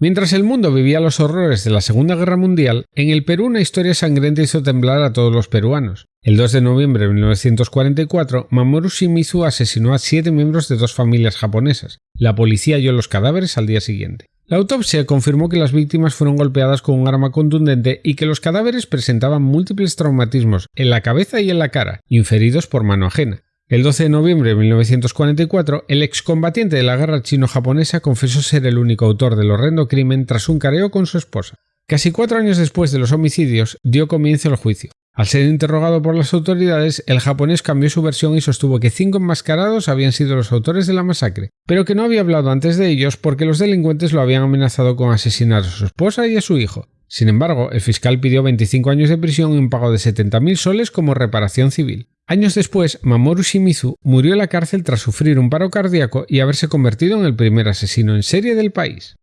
Mientras el mundo vivía los horrores de la Segunda Guerra Mundial, en el Perú una historia sangrienta hizo temblar a todos los peruanos. El 2 de noviembre de 1944, Mamoru Shimizu asesinó a siete miembros de dos familias japonesas. La policía halló los cadáveres al día siguiente. La autopsia confirmó que las víctimas fueron golpeadas con un arma contundente y que los cadáveres presentaban múltiples traumatismos en la cabeza y en la cara, inferidos por mano ajena. El 12 de noviembre de 1944, el excombatiente de la guerra chino-japonesa confesó ser el único autor del horrendo crimen tras un careo con su esposa. Casi cuatro años después de los homicidios, dio comienzo el juicio. Al ser interrogado por las autoridades, el japonés cambió su versión y sostuvo que cinco enmascarados habían sido los autores de la masacre, pero que no había hablado antes de ellos porque los delincuentes lo habían amenazado con asesinar a su esposa y a su hijo. Sin embargo, el fiscal pidió 25 años de prisión y un pago de 70.000 soles como reparación civil. Años después, Mamoru Shimizu murió en la cárcel tras sufrir un paro cardíaco y haberse convertido en el primer asesino en serie del país.